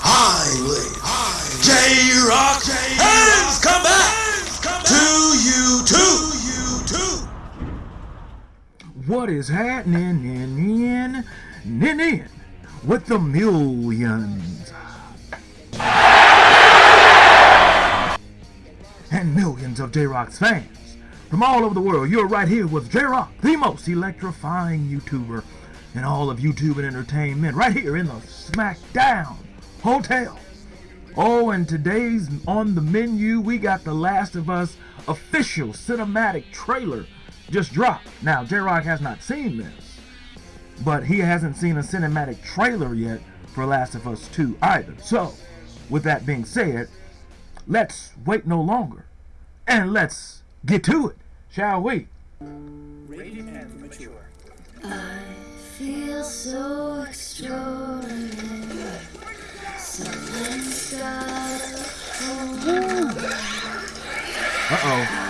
highly. J Rock has come back to you too. What is happening in, in, in, in with the millions? And millions of J-Rock's fans from all over the world. You're right here with J-Rock, the most electrifying YouTuber in all of YouTube and entertainment, right here in the SmackDown Hotel. Oh, and today's on the menu, we got The Last of Us official cinematic trailer just dropped. Now, J-Rock has not seen this, but he hasn't seen a cinematic trailer yet for Last of Us 2 either. So, with that being said, let's wait no longer and let's get to it, shall we? Rated and mature. I feel so extraordinary. Something's got Uh-oh.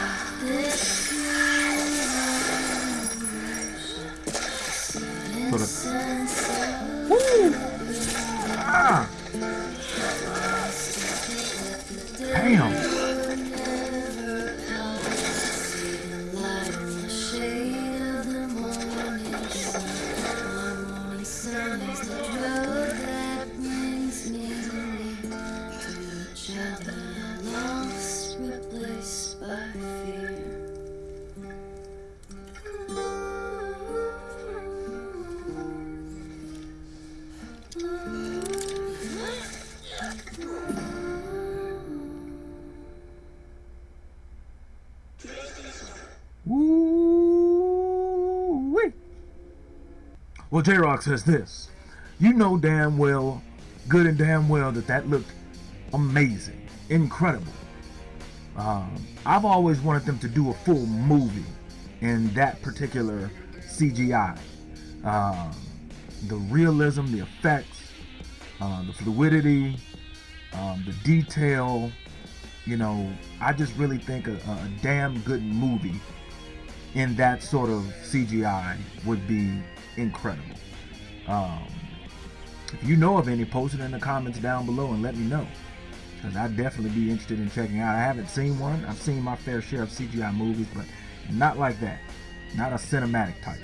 Well, J-Rock says this. You know damn well, good and damn well, that that looked amazing, incredible. Um, I've always wanted them to do a full movie in that particular CGI. Um, the realism, the effects, uh, the fluidity, um, the detail. You know, I just really think a, a damn good movie in that sort of CGI would be incredible. Um, if you know of any, post it in the comments down below and let me know. Because I'd definitely be interested in checking out. I haven't seen one. I've seen my fair share of CGI movies, but not like that. Not a cinematic type.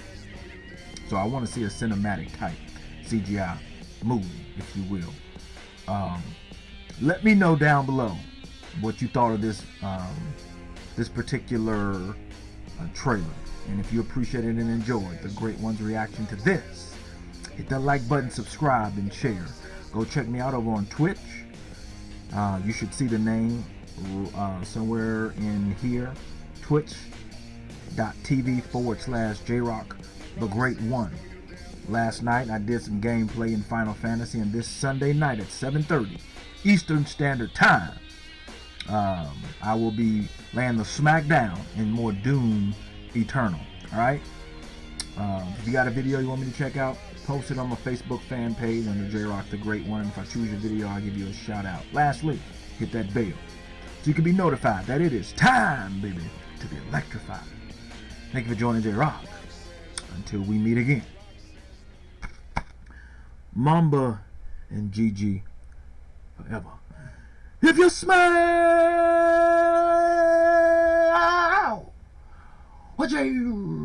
So I want to see a cinematic type CGI movie, if you will. Um, let me know down below what you thought of this um, this particular uh, trailer. And if you appreciated and enjoyed the Great One's reaction to this, hit that like button, subscribe, and share. Go check me out over on Twitch. Uh, you should see the name uh, somewhere in here. Twitch.tv forward slash JRock the Great One. Last night I did some gameplay in Final Fantasy, and this Sunday night at 7:30 Eastern Standard Time, um, I will be laying the smackdown in more Doom Eternal. All right. Um, if you got a video you want me to check out, post it on my Facebook fan page under J Rock the Great One. If I choose your video, I'll give you a shout out. Lastly, hit that bell so you can be notified that it is time, baby, to be electrified. Thank you for joining J Rock. Until we meet again. Mamba and Gigi forever. If you smell what J